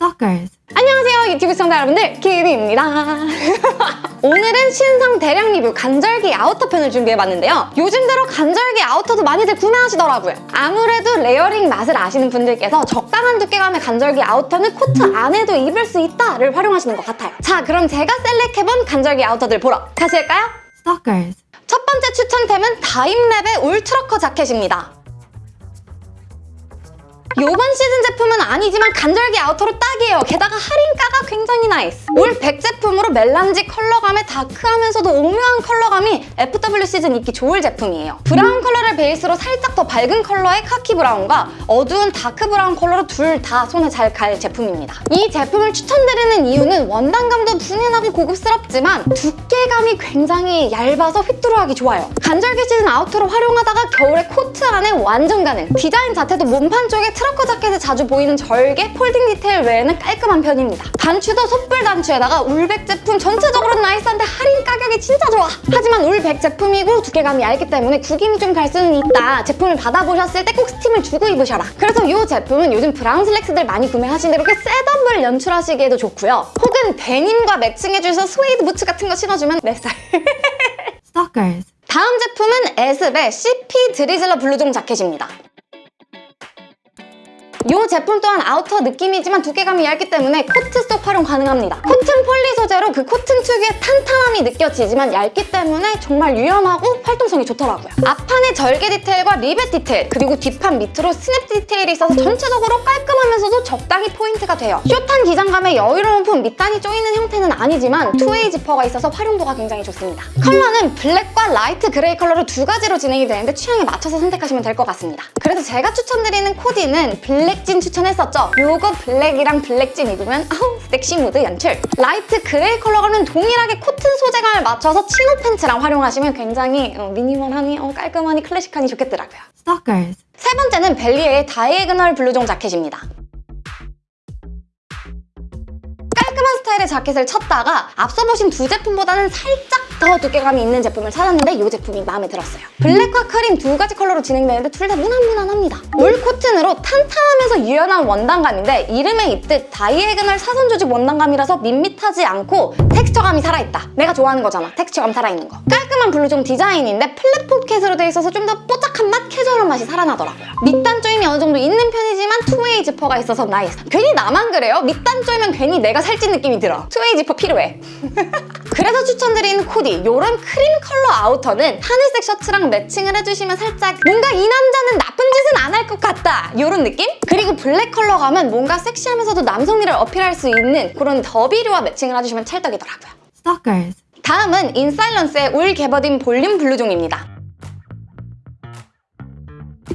Stalkers. 안녕하세요 유튜브 시청자 여러분들 키비입니다 오늘은 신상 대량 리뷰 간절기 아우터 편을 준비해봤는데요 요즘 들어 간절기 아우터도 많이들 구매하시더라고요 아무래도 layering 맛을 아시는 분들께서 적당한 두께감의 간절기 아우터는 코트 안에도 입을 수 있다를 활용하시는 것 같아요 자 그럼 제가 select해본 간절기 아우터들 보러 가실까요? Stalkers. 첫 번째 추천템은 다임랩의 wool trucker 자켓입니다. 이번 시즌 제품은 아니지만 간절기 아우터로 딱 이에요. 게다가 할인가가 굉장히 nice. Wool 100 제품으로 멜란지 컬러감에 다크하면서도 오묘한 컬러감이 FW 시즌 입기 좋을 제품이에요. 브라운 컬러를 베이스로 살짝 더 밝은 컬러의 카키 브라운과 어두운 다크 브라운 컬러로 둘 다 손에 잘 갈 제품입니다. 이 제품을 추천드리는 이유는 원단감도 둔해나고 고급스럽지만 두께감이 굉장히 얇아서 휘뚜루하기 좋아요. 간절기 시즌 아우터로 활용하다가 겨울에 코트 안에 완전 가능. 디자인 자체도 몸판 쪽에 trucker 자켓에 자주 보이는 절개, folding detail 외에는 깔끔한 편입니다. 단추도 소뿔 단추에다가 wool 백 제품 전체적으로 nice한데 할인 가격이 진짜 좋아. 하지만 wool 백 제품이고 두께감이 얇기 때문에 구김이 좀 갈 수는 있다. 제품을 받아보셨을 때 꼭 스팀을 주고 입으셔라. 그래서 이 제품은 요즘 브라운 슬랙스들 많이 구매하시는데 이렇게 setup을 연출하시기에도 좋고요. 혹은 데님과 매칭해주셔서 스웨이드 부츠 같은 거 신어주면 내 스타일. Stalkers. 다음 제품은 에스베 CP 드리즐러 블루종 자켓입니다. 이 제품 또한 아우터 느낌이지만 두께감이 얇기 때문에 코트 속 활용 가능합니다. 코튼 폴리 소재로 그 코튼 특유의 탄탄함이 느껴지지만 얇기 때문에 정말 유연하고 활동성이 좋더라고요. 앞판에 절개 detail과 리벳 디테일 그리고 뒷판 밑으로 snap detail이 있어서 전체적으로 깔끔하면서도 적당히 포인트가 돼요. 숏한 기장감에 여유로운 품 밑단이 조이는 형태는 아니지만 two-way 지퍼가 있어서 활용도가 굉장히 좋습니다. 컬러는 블랙과 light gray 컬러로 두 가지로 진행이 되는데 취향에 맞춰서 선택하시면 될 것 같습니다. 그래서 제가 추천드리는 코디는 블랙 진 추천했었죠. 요거 블랙이랑 블랙진 입으면 아우 섹시 무드 연출. light gray 컬러는 동일하게 코튼 소재감을 맞춰서 chino 팬츠랑 활용하시면 굉장히 어, minimal하니 어, 깔끔하니 클래식하니 좋겠더라고요. Stalkers. 세 번째는 벨리에의 diagonal 블루종 자켓입니다. 스타일의 자켓을 찾다가 앞서 보신 두 제품보다는 살짝 더 두께감이 있는 제품을 찾았는데 이 제품이 마음에 들었어요. 블랙과 크림 두 가지 컬러로 진행되는데 둘 다 무난무난합니다. 올 코튼으로 탄탄하면서 유연한 원단감인데 이름에 있듯 diagonal 사선 조직 원단감이라서 밋밋하지 않고 텍스처감이 살아있다. 내가 좋아하는 거잖아. 텍 스처감 살아있는 거. 깔끔한 블루종 디자인인데 flap pocket으로 돼 있어서 좀 더 뽀짝한 맛, 캐주얼한 맛이 살아나더라고요. 밑단 조임이 어느 정도 있는 편이지만 two-way 지퍼가 있어서 nice. 괜히 나만 그래요? 밑단 조이면 괜히 내가 살찐 느낌이 들어. two-way 지퍼 필요해. 그래서 추천드리는 코디 이런 크림 컬러 아우터는 하늘색 셔츠랑 매칭을 해주시면 살짝 뭔가 이 남자는 나쁜 짓은 안 할 것 같다 이런 느낌? 그리고 블랙 컬러 가면 뭔가 섹시하면서도 남성미를 어필할 수 있는 그런 더비류와 매칭을 해주시면 찰떡이더라고요. Stalkers. 다음은 인사일런스의 wool 개버딘 볼륨 블루종입니다.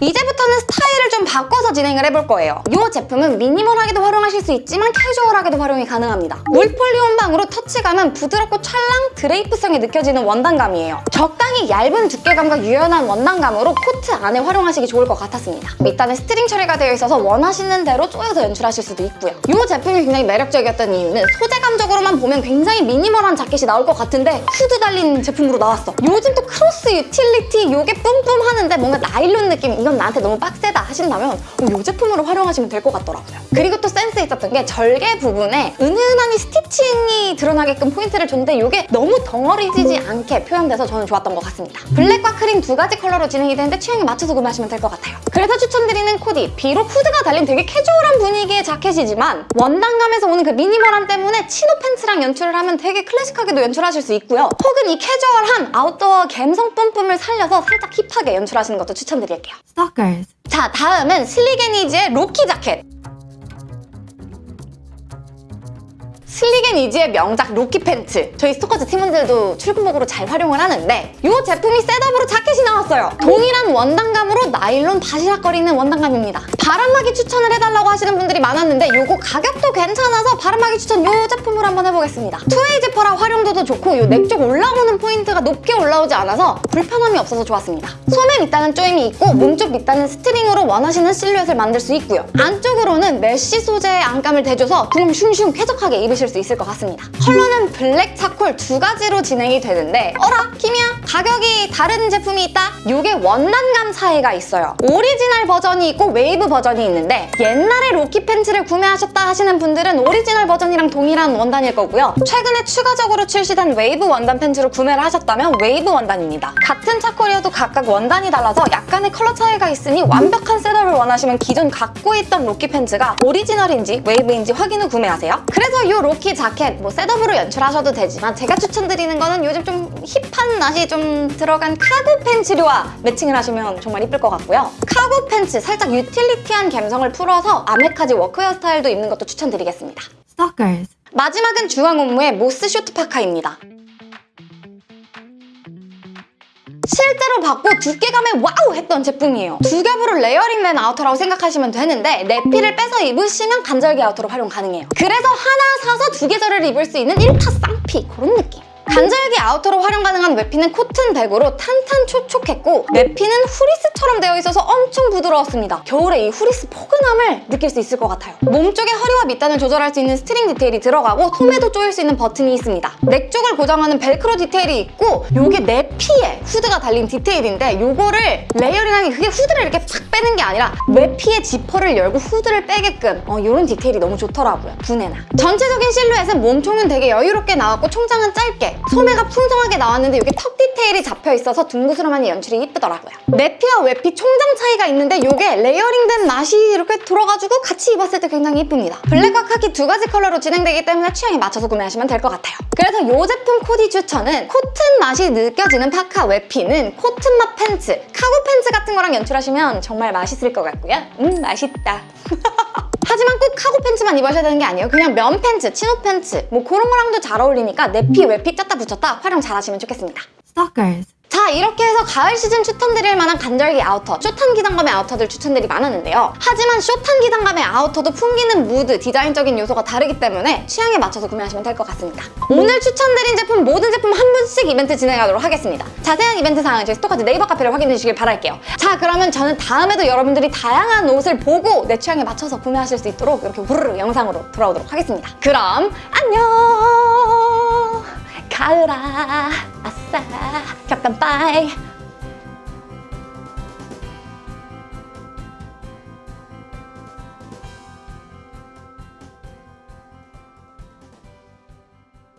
이제부터는 스타일을 좀 바꿔서 진행을 해볼 거예요. 이 제품은 minimal하게도 활용하실 수 있지만 캐주얼하게도 활용이 가능합니다. wool poly 혼방으로 터치감은 부드럽고 찰랑 drape성이 느껴지는 원단감이에요. 적당히 얇은 두께감과 유연한 원단감으로 코트 안에 활용하시기 좋을 것 같았습니다. 밑단에 string 처리가 되어 있어서 원하시는 대로 쪼여서 연출하실 수도 있고요. 이 제품이 굉장히 매력적이었던 이유는 소재감적으로만 보면 굉장히 minimal한 자켓이 나올 것 같은데 후드 달린 제품으로 나왔어. 요즘 또 크로스 utility 이게 뿜뿜 하는데 뭔가 나일론 느낌 이건 나한테 너무 빡세다 하신다면 이 제품으로 활용하시면 될 것 같더라고요. 그리고 또 센스 있었던 게 절개 부분에 은은하니 stitching이 드러나게끔 포인트를 줬는데 이게 너무 덩어리지지 않게 표현돼서 저는 좋았던 것 같습니다. 블랙과 크림 두 가지 컬러로 진행이 되는데 취향에 맞춰서 구매하시면 될 것 같아요. 그래서 추천드리는 코디 비록 후드가 달린 되게 캐주얼한 분위기의 자켓이지만 원단감에서 오는 그 minimal함 때문에 chino 팬츠랑 연출을 하면 되게 클래식하게도 연출하실 수 있고요. 혹은 이 캐주얼한 아웃도어 감성 뿜뿜을 살려서 살짝 hip하게 연출하시는 것도 추천드릴게요. Stalkers. 자, 다음은 슬릭앤이지의 로키 자켓. 슬릭앤이지의 명작 로키 팬츠. 저희 스토커즈 팀원들도 출근복으로 잘 활용을 하는데 이 제품이 setup으로 자켓이 나왔어요. 동일한 원단감으로 나일론 바시락거리는 원단감입니다. 바람막이 추천을 해달라고 하시는 분들이 많았는데 이거 가격도 괜찮아서 바람막이 추천 이 제품으로 한번 해보겠습니다. two-way 지퍼라 활용도도 좋고 이 넥 쪽 올라오는 포인트가 높게 올라오지 않아서 불편함이 없어서 좋았습니다. 소매 밑단은 조임이 있고 몸쪽 밑단은 string으로 원하시는 실루엣을 만들 수 있고요. 안쪽으로는 mesh 소재의 안감을 대줘서 그냥 슝슝 쾌적하게 입으실 구매하실 수 있을 것 같습니다. 컬러는 블랙, 차콜 두 가지로 진행이 되는데 어라? 키비야? 가격이 다른 제품이 있다? 이게 원단감 차이가 있어요. 오리지널 버전이 있고 웨이브 버전이 있는데 옛날에 로키 팬츠를 구매하셨다 하시는 분들은 오리지널 버전이랑 동일한 원단일 거고요. 최근에 추가적으로 출시된 웨이브 원단 팬츠를 구매를 하셨다면 웨이브 원단입니다. 같은 차콜이어도 각각 원단이 달라서 약간의 컬러 차이가 있으니 완벽한 setup을 원하시면 기존 갖고 있던 로키 팬츠가 오리지널인지 웨이브인지 확인 후 구매하세요. 그래서 이 로키 자켓 뭐 setup으로 연출하셔도 되지만 제가 추천드리는 거는 요즘 좀 hip한 맛이 좀 들어간 카고 팬츠류와 매칭을 하시면 정말 이쁠 것 같고요. 카고 팬츠 살짝 utility한 감성을 풀어서 아메카지 워크웨어 스타일도 입는 것도 추천드리겠습니다. Stalkers. 마지막은 주앙 옴므의 모스 short 파카입니다. 실제로 받고 두께감에 와우 했던 제품이에요. 두 겹으로 layering된 아우터라고 생각하시면 되는데 내피를 빼서 입으시면 간절기 아우터로 활용 가능해요. 그래서 하나 사서 두 계절을 입을 수 있는 1타 쌍피 그런 느낌. 간절기 아우터로 활용 가능한 외피는 코튼 100으로 탄탄 톡톡했고 내피는 후리스처럼 되어 있어서 엄청 부드러웠습니다. 겨울에 이 후리스 포근함을 느낄 수 있을 것 같아요. 몸쪽에 허리와 밑단을 조절할 수 있는 스트링 디테일이 들어가고 소매도 조일 수 있는 버튼이 있습니다. 넥 쪽을 고정하는 벨크로 디테일이 있고 이게 내피에 후드가 달린 디테일인데 이거를 layering하기 그게 후드를 이렇게 팍 빼는 게 아니라 외피에 지퍼를 열고 후드를 빼게끔 어, 이런 디테일이 너무 좋더라고요. 분해나. 전체적인 실루엣은 몸총은 되게 여유롭게 나왔고 총장은 짧게 소매가 풍성하게 나왔는데 이게 턱 디테일이 잡혀 있어서 둥그스름한 연출이 이쁘더라고요. 내피와 외피 총장 차이가 있는데 이게 layering된 맛이 이렇게 들어가지고 같이 입었을 때 굉장히 이쁩니다. 블랙과 카키 두 가지 컬러로 진행되기 때문에 취향에 맞춰서 구매하시면 될 것 같아요. 그래서 이 제품 코디 추천은 코튼 맛이 느껴지는 파카 외피는 코튼 맛 팬츠, 카고 팬츠 같은 거랑 연출하시면 정말 맛있을 것 같고요. 음 맛있다. 하지만 꼭 카고 팬츠만 입으셔야 되는 게 아니에요. 그냥 면 팬츠, 치노 팬츠 뭐 그런 거랑도 잘 어울리니까 내피, 외피 뗐다 붙였다 활용 잘 하시면 좋겠습니다. Stalkers. 자 이렇게 해서 가을 시즌 추천드릴 만한 간절기 아우터, short한 기장감의 아우터들 추천들이 많았는데요. 하지만 short한 기장감의 아우터도 풍기는 무드, 디자인적인 요소가 다르기 때문에 취향에 맞춰서 구매하시면 될 것 같습니다. 오늘 추천드린 제품 모든 제품 한 분씩 이벤트 진행하도록 하겠습니다. 자세한 이벤트 사항은 저희 스토커즈 네이버 카페를 확인해 주시길 바랄게요. 자 그러면 저는 다음에도 여러분들이 다양한 옷을 보고 내 취향에 맞춰서 구매하실 수 있도록 이렇게 후루룩 영상으로 돌아오도록 하겠습니다. 그럼 안녕! 가을아, 아싸, 격간 빠이.